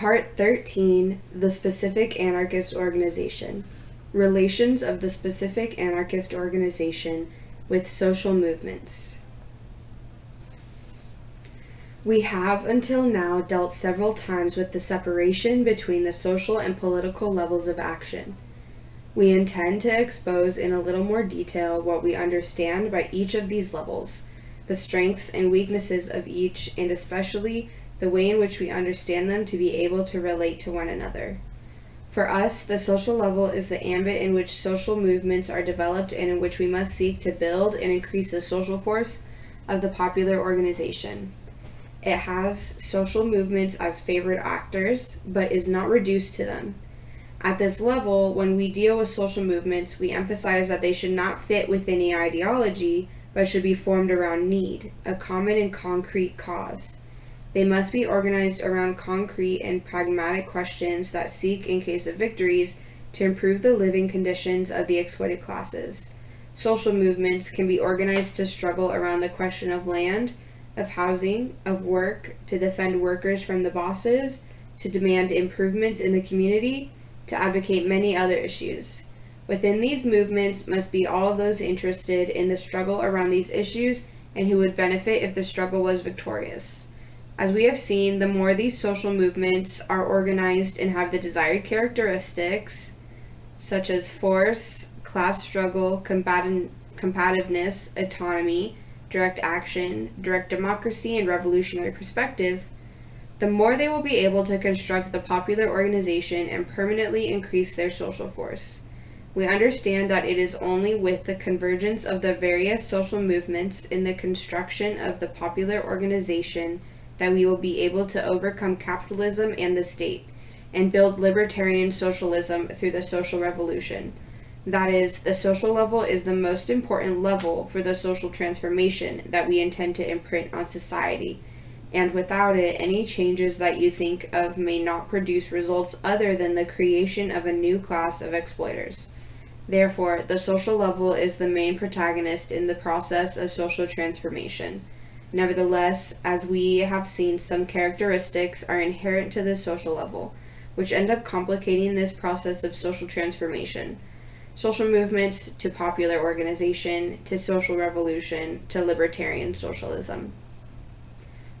Part 13 The Specific Anarchist Organization Relations of the Specific Anarchist Organization with Social Movements. We have until now dealt several times with the separation between the social and political levels of action. We intend to expose in a little more detail what we understand by each of these levels, the strengths and weaknesses of each, and especially the way in which we understand them to be able to relate to one another. For us, the social level is the ambit in which social movements are developed and in which we must seek to build and increase the social force of the popular organization. It has social movements as favored actors, but is not reduced to them. At this level, when we deal with social movements, we emphasize that they should not fit with any ideology, but should be formed around need, a common and concrete cause. They must be organized around concrete and pragmatic questions that seek, in case of victories, to improve the living conditions of the exploited classes. Social movements can be organized to struggle around the question of land, of housing, of work, to defend workers from the bosses, to demand improvements in the community, to advocate many other issues. Within these movements must be all those interested in the struggle around these issues and who would benefit if the struggle was victorious. As we have seen, the more these social movements are organized and have the desired characteristics, such as force, class struggle, combativeness, autonomy, direct action, direct democracy, and revolutionary perspective, the more they will be able to construct the popular organization and permanently increase their social force. We understand that it is only with the convergence of the various social movements in the construction of the popular organization that we will be able to overcome capitalism and the state and build libertarian socialism through the social revolution. That is, the social level is the most important level for the social transformation that we intend to imprint on society, and without it, any changes that you think of may not produce results other than the creation of a new class of exploiters. Therefore, the social level is the main protagonist in the process of social transformation. Nevertheless, as we have seen, some characteristics are inherent to the social level, which end up complicating this process of social transformation social movements to popular organization to social revolution to libertarian socialism.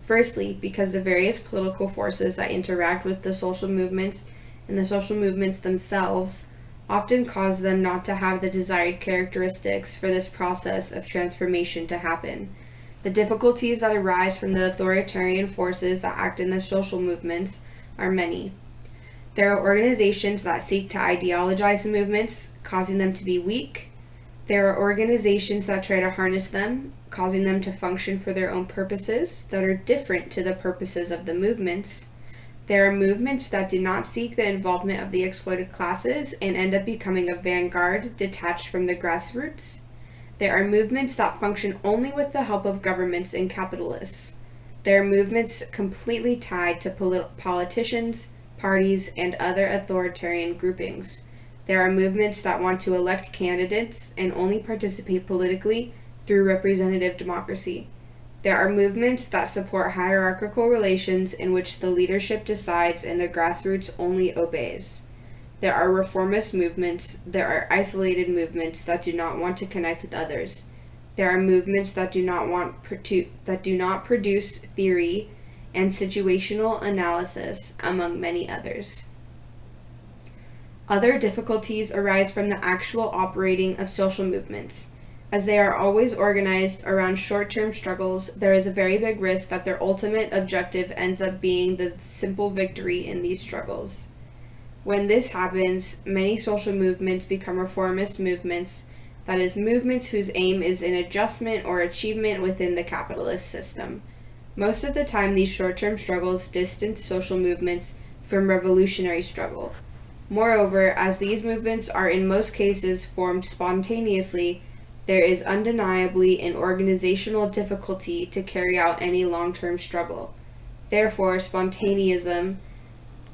Firstly, because the various political forces that interact with the social movements and the social movements themselves often cause them not to have the desired characteristics for this process of transformation to happen. The difficulties that arise from the authoritarian forces that act in the social movements are many. There are organizations that seek to ideologize the movements, causing them to be weak. There are organizations that try to harness them, causing them to function for their own purposes that are different to the purposes of the movements. There are movements that do not seek the involvement of the exploited classes and end up becoming a vanguard detached from the grassroots. There are movements that function only with the help of governments and capitalists. There are movements completely tied to polit politicians, parties, and other authoritarian groupings. There are movements that want to elect candidates and only participate politically through representative democracy. There are movements that support hierarchical relations in which the leadership decides and the grassroots only obeys. There are reformist movements, there are isolated movements that do not want to connect with others. There are movements that do not want that do not produce theory and situational analysis among many others. Other difficulties arise from the actual operating of social movements. As they are always organized around short-term struggles, there is a very big risk that their ultimate objective ends up being the simple victory in these struggles. When this happens, many social movements become reformist movements, that is, movements whose aim is an adjustment or achievement within the capitalist system. Most of the time, these short-term struggles distance social movements from revolutionary struggle. Moreover, as these movements are in most cases formed spontaneously, there is undeniably an organizational difficulty to carry out any long-term struggle. Therefore, spontaneism,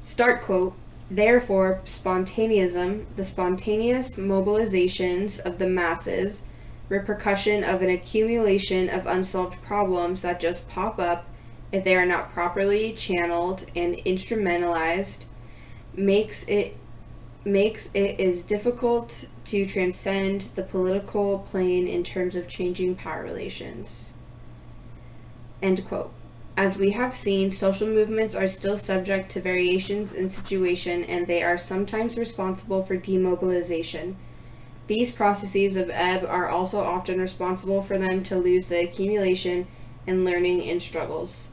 start quote, therefore, spontaneism, the spontaneous mobilizations of the masses, repercussion of an accumulation of unsolved problems that just pop up, if they are not properly channeled and instrumentalized, makes it makes it is difficult to transcend the political plane in terms of changing power relations. End quote. As we have seen, social movements are still subject to variations in situation and they are sometimes responsible for demobilization. These processes of ebb are also often responsible for them to lose the accumulation and learning in struggles.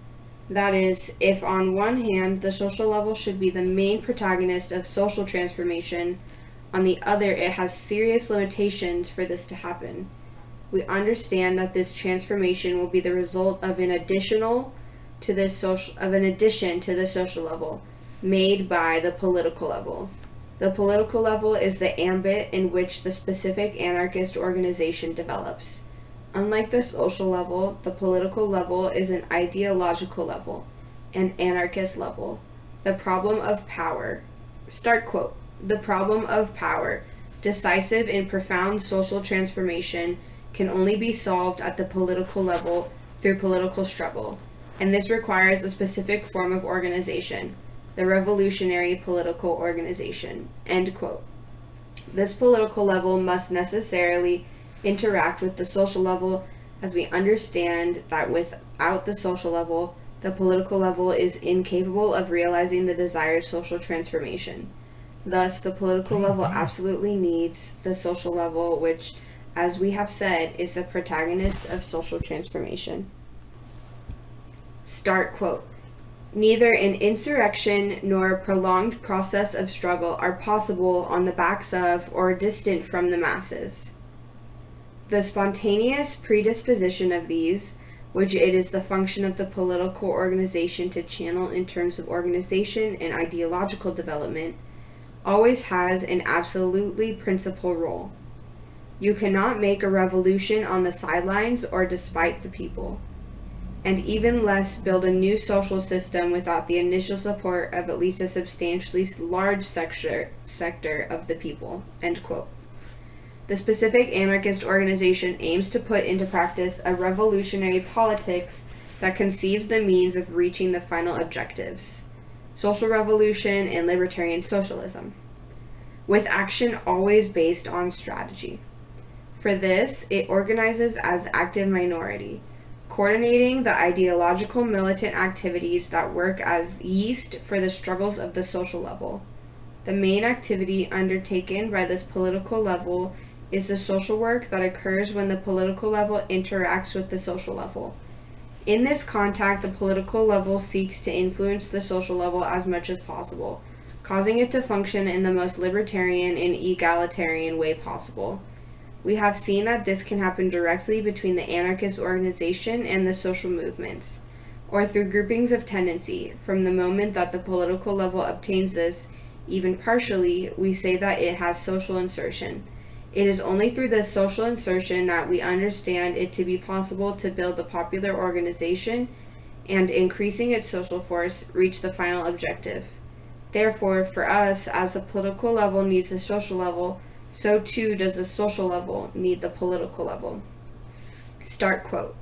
That is, if on one hand the social level should be the main protagonist of social transformation, on the other it has serious limitations for this to happen. We understand that this transformation will be the result of an additional to this social of an addition to the social level made by the political level. The political level is the ambit in which the specific anarchist organization develops. Unlike the social level, the political level is an ideological level, an anarchist level. The problem of power. Start quote. The problem of power, decisive in profound social transformation, can only be solved at the political level through political struggle, and this requires a specific form of organization, the revolutionary political organization. End quote. This political level must necessarily interact with the social level as we understand that without the social level, the political level is incapable of realizing the desired social transformation. Thus, the political level absolutely needs the social level, which, as we have said, is the protagonist of social transformation. Start quote. Neither an insurrection nor a prolonged process of struggle are possible on the backs of or distant from the masses. The spontaneous predisposition of these, which it is the function of the political organization to channel in terms of organization and ideological development, always has an absolutely principal role. You cannot make a revolution on the sidelines or despite the people, and even less build a new social system without the initial support of at least a substantially large sector, sector of the people. End quote. The specific anarchist organization aims to put into practice a revolutionary politics that conceives the means of reaching the final objectives social revolution and libertarian socialism, with action always based on strategy. For this, it organizes as active minority, coordinating the ideological militant activities that work as yeast for the struggles of the social level. The main activity undertaken by this political level is the social work that occurs when the political level interacts with the social level. In this contact, the political level seeks to influence the social level as much as possible, causing it to function in the most libertarian and egalitarian way possible. We have seen that this can happen directly between the anarchist organization and the social movements, or through groupings of tendency. From the moment that the political level obtains this, even partially, we say that it has social insertion. It is only through this social insertion that we understand it to be possible to build a popular organization and increasing its social force reach the final objective. Therefore, for us, as the political level needs the social level, so too does the social level need the political level. Start quote.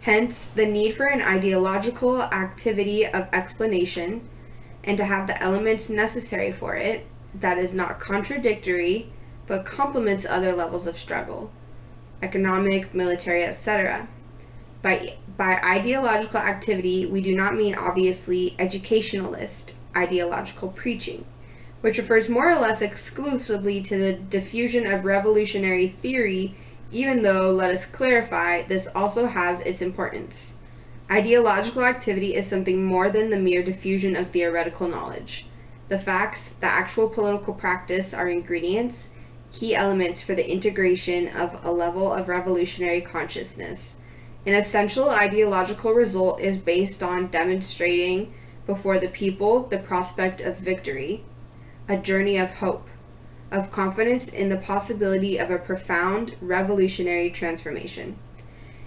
Hence, the need for an ideological activity of explanation and to have the elements necessary for it that is not contradictory but complements other levels of struggle, economic, military, etc. By, by ideological activity, we do not mean obviously educationalist ideological preaching, which refers more or less exclusively to the diffusion of revolutionary theory, even though, let us clarify, this also has its importance. Ideological activity is something more than the mere diffusion of theoretical knowledge. The facts, the actual political practice are ingredients, key elements for the integration of a level of revolutionary consciousness. An essential ideological result is based on demonstrating before the people the prospect of victory, a journey of hope, of confidence in the possibility of a profound revolutionary transformation.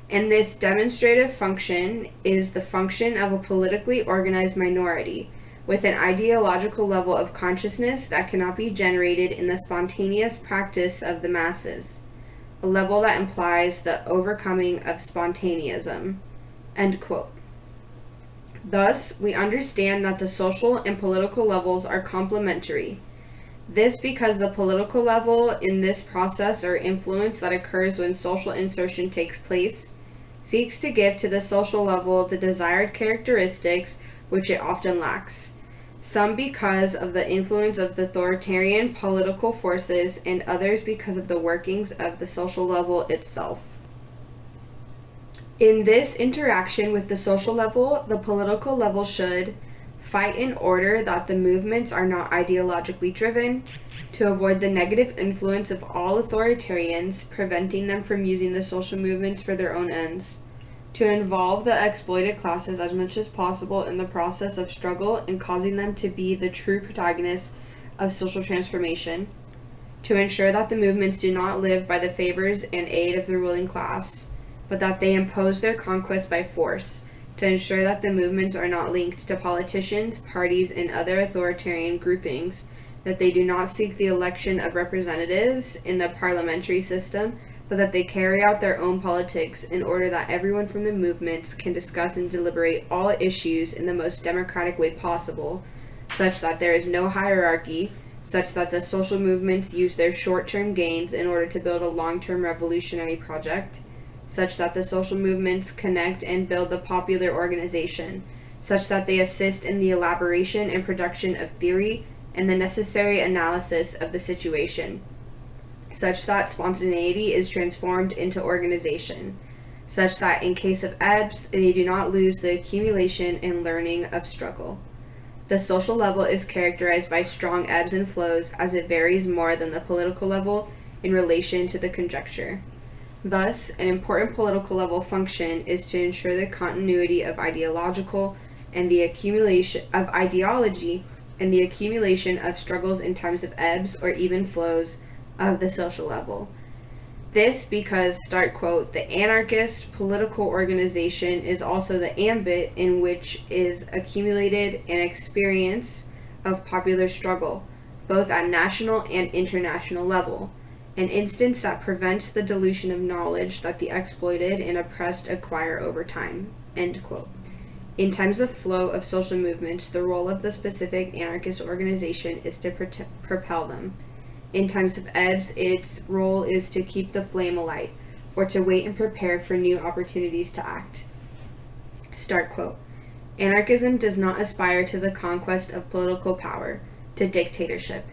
And this demonstrative function is the function of a politically organized minority with an ideological level of consciousness that cannot be generated in the spontaneous practice of the masses, a level that implies the overcoming of spontaneism. End quote. Thus, we understand that the social and political levels are complementary. This because the political level in this process or influence that occurs when social insertion takes place seeks to give to the social level the desired characteristics which it often lacks. Some because of the influence of the authoritarian political forces, and others because of the workings of the social level itself. In this interaction with the social level, the political level should fight in order that the movements are not ideologically driven, to avoid the negative influence of all authoritarians, preventing them from using the social movements for their own ends, to involve the exploited classes as much as possible in the process of struggle and causing them to be the true protagonists of social transformation, to ensure that the movements do not live by the favors and aid of the ruling class, but that they impose their conquest by force to ensure that the movements are not linked to politicians, parties, and other authoritarian groupings, that they do not seek the election of representatives in the parliamentary system, but that they carry out their own politics in order that everyone from the movements can discuss and deliberate all issues in the most democratic way possible, such that there is no hierarchy, such that the social movements use their short term gains in order to build a long term revolutionary project such that the social movements connect and build the popular organization, such that they assist in the elaboration and production of theory and the necessary analysis of the situation, such that spontaneity is transformed into organization, such that in case of ebbs, they do not lose the accumulation and learning of struggle. The social level is characterized by strong ebbs and flows as it varies more than the political level in relation to the conjecture. Thus, an important political level function is to ensure the continuity of ideological and the accumulation of ideology and the accumulation of struggles in times of ebbs or even flows of the social level. This because, start quote, the anarchist political organization is also the ambit in which is accumulated an experience of popular struggle, both at national and international level an instance that prevents the dilution of knowledge that the exploited and oppressed acquire over time. End quote. In times of flow of social movements, the role of the specific anarchist organization is to pro- propel them. In times of ebbs, its role is to keep the flame alight, or to wait and prepare for new opportunities to act. Start quote. Anarchism does not aspire to the conquest of political power, to dictatorship.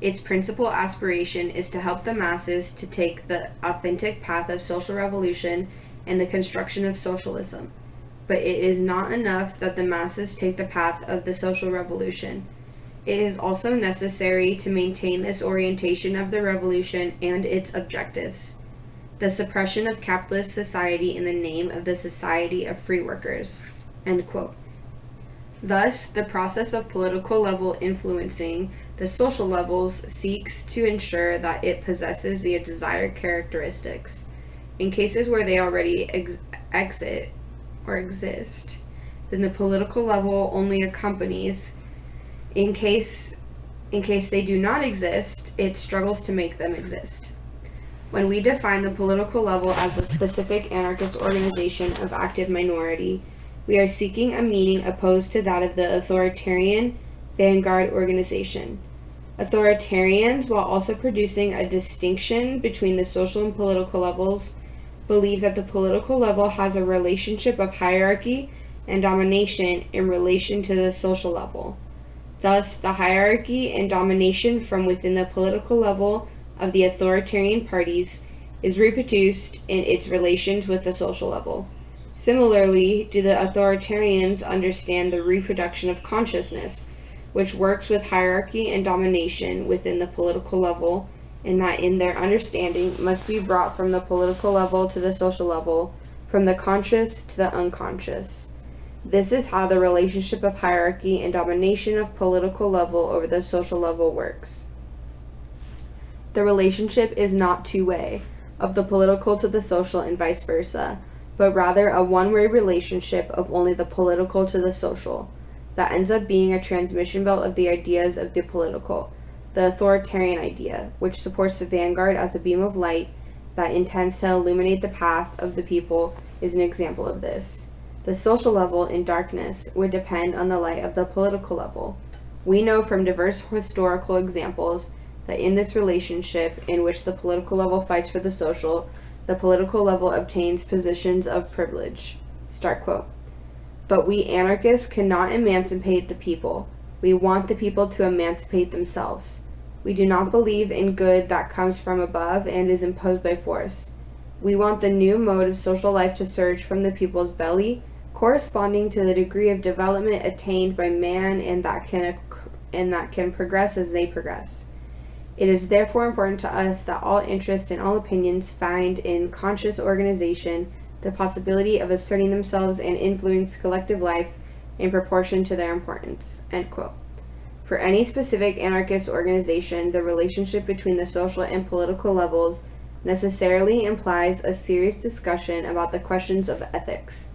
Its principal aspiration is to help the masses to take the authentic path of social revolution and the construction of socialism. But it is not enough that the masses take the path of the social revolution. It is also necessary to maintain this orientation of the revolution and its objectives. The suppression of capitalist society in the name of the Society of Free Workers. Thus, the process of political level influencing the social levels seeks to ensure that it possesses the desired characteristics. In cases where they already ex- exit or exist, then the political level only accompanies. In case in case they do not exist, it struggles to make them exist. When we define the political level as a specific anarchist organization of active minority, we are seeking a meaning opposed to that of the authoritarian vanguard organization. Authoritarians, while also producing a distinction between the social and political levels, believe that the political level has a relationship of hierarchy and domination in relation to the social level. Thus, the hierarchy and domination from within the political level of the authoritarian parties is reproduced in its relations with the social level. Similarly, do the authoritarians understand the reproduction of consciousness, which works with hierarchy and domination within the political level, and that in their understanding must be brought from the political level to the social level, from the conscious to the unconscious. This is how the relationship of hierarchy and domination of political level over the social level works. The relationship is not two way, of the political to the social and vice versa but rather a one way relationship of only the political to the social, that ends up being a transmission belt of the ideas of the political, the authoritarian idea, which supports the vanguard as a beam of light that intends to illuminate the path of the people, is an example of this. The social level in darkness would depend on the light of the political level. We know from diverse historical examples that in this relationship, in which the political level fights for the social, the political level obtains positions of privilege. Start quote. But we anarchists cannot emancipate the people. We want the people to emancipate themselves. We do not believe in good that comes from above and is imposed by force. We want the new mode of social life to surge from the people's belly, corresponding to the degree of development attained by man and that can and that can progress as they progress. It is therefore important to us that all interest and all opinions find in conscious organization the possibility of asserting themselves and influence collective life in proportion to their importance. For any specific anarchist organization, the relationship between the social and political levels necessarily implies a serious discussion about the questions of ethics.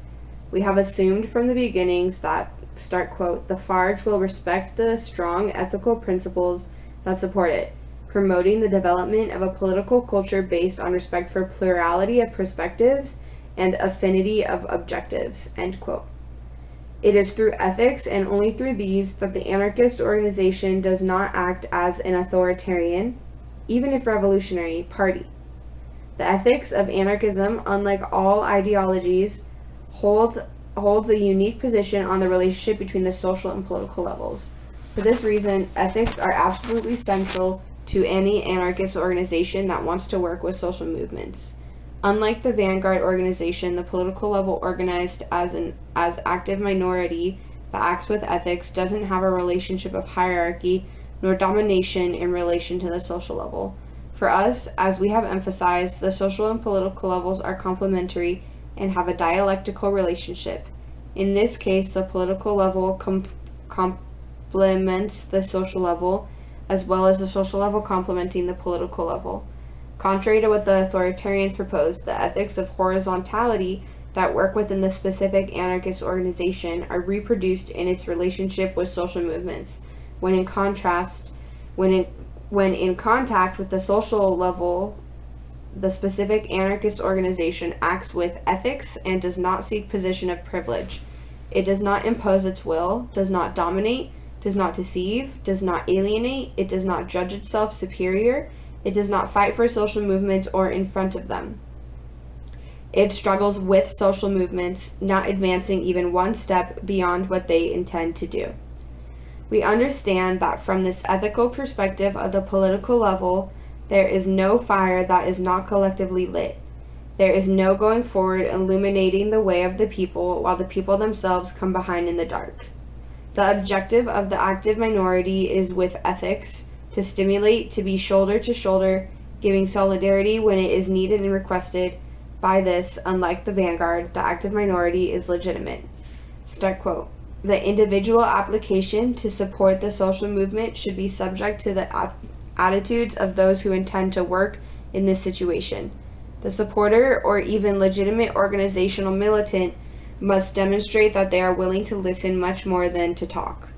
We have assumed from the beginnings that, start quote, the FARJ will respect the strong ethical principles that support it, promoting the development of a political culture based on respect for plurality of perspectives and affinity of objectives. End quote. It is through ethics and only through these that the anarchist organization does not act as an authoritarian, even if revolutionary, party. The ethics of anarchism, unlike all ideologies, hold, holds a unique position on the relationship between the social and political levels. For this reason, ethics are absolutely central to any anarchist organization that wants to work with social movements. Unlike the Vanguard organization, the political level organized as an as active minority that acts with ethics doesn't have a relationship of hierarchy nor domination in relation to the social level. For us, as we have emphasized, the social and political levels are complementary and have a dialectical relationship. In this case, the political level com complements the social level as well as the social level complementing the political level. Contrary to what the authoritarians propose, the ethics of horizontality that work within the specific anarchist organization are reproduced in its relationship with social movements. When in contrast, when in, when in contact with the social level, the specific anarchist organization acts with ethics and does not seek position of privilege. It does not impose its will, does not dominate, does not deceive, does not alienate, it does not judge itself superior, it does not fight for social movements or in front of them. It struggles with social movements, not advancing even one step beyond what they intend to do. We understand that from this ethical perspective of the political level, there is no fire that is not collectively lit. There is no going forward illuminating the way of the people while the people themselves come behind in the dark. The objective of the active minority is with ethics to stimulate, to be shoulder to shoulder, giving solidarity when it is needed and requested. By this, unlike the vanguard, the active minority is legitimate. Start quote. The individual application to support the social movement should be subject to the attitudes of those who intend to work in this situation. The supporter or even legitimate organizational militant must demonstrate that they are willing to listen much more than to talk.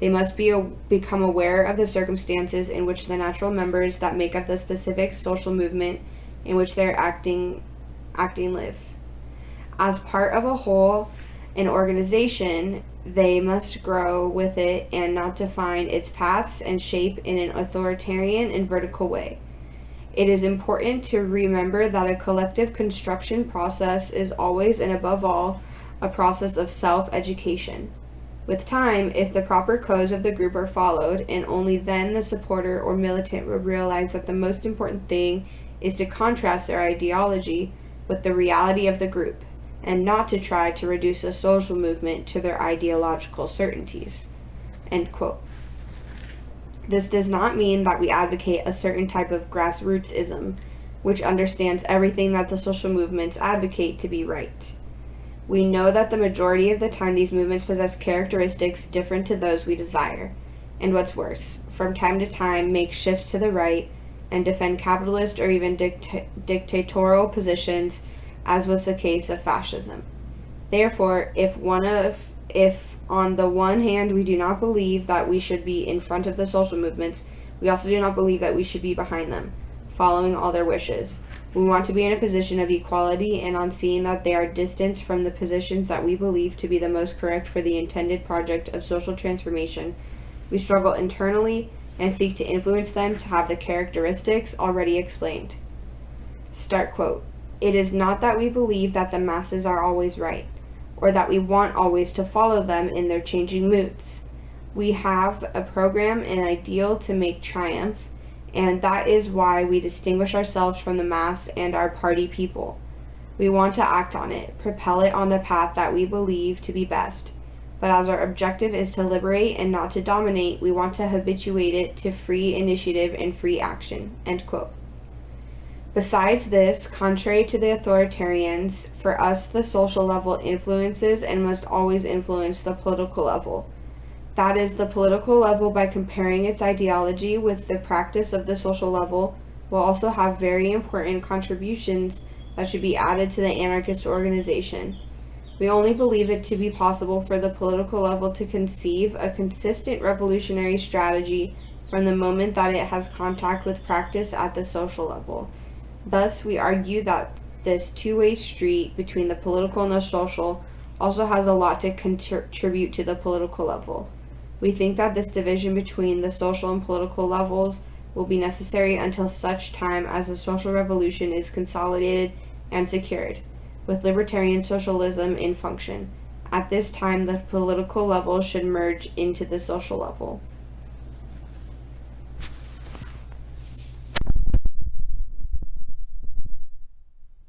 They must be a, become aware of the circumstances in which the natural members that make up the specific social movement in which they are acting acting live. As part of a whole, an organization, they must grow with it and not define its paths and shape in an authoritarian and vertical way. It is important to remember that a collective construction process is always and above all a process of self-education. With time, if the proper codes of the group are followed, and only then the supporter or militant will realize that the most important thing is to contrast their ideology with the reality of the group, and not to try to reduce a social movement to their ideological certainties. This does not mean that we advocate a certain type of grassrootsism, which understands everything that the social movements advocate to be right. We know that the majority of the time these movements possess characteristics different to those we desire, and what's worse, from time to time make shifts to the right and defend capitalist or even dicta dictatorial positions, as was the case of fascism. Therefore, if one of if on the one hand we do not believe that we should be in front of the social movements, we also do not believe that we should be behind them, following all their wishes. We want to be in a position of equality, and on seeing that they are distanced from the positions that we believe to be the most correct for the intended project of social transformation, we struggle internally and seek to influence them to have the characteristics already explained. Start quote. It is not that we believe that the masses are always right, or that we want always to follow them in their changing moods. We have a program and ideal to make triumph, and that is why we distinguish ourselves from the mass and our party people. We want to act on it, propel it on the path that we believe to be best. But as our objective is to liberate and not to dominate, we want to habituate it to free initiative and free action. End quote. Besides this, contrary to the authoritarians, for us the social level influences and must always influence the political level. That is, the political level, by comparing its ideology with the practice of the social level, will also have very important contributions that should be added to the anarchist organization. We only believe it to be possible for the political level to conceive a consistent revolutionary strategy from the moment that it has contact with practice at the social level. Thus, we argue that this two-way street between the political and the social also has a lot to contribute to the political level. We think that this division between the social and political levels will be necessary until such time as the social revolution is consolidated and secured, with libertarian socialism in function. At this time, the political level should merge into the social level.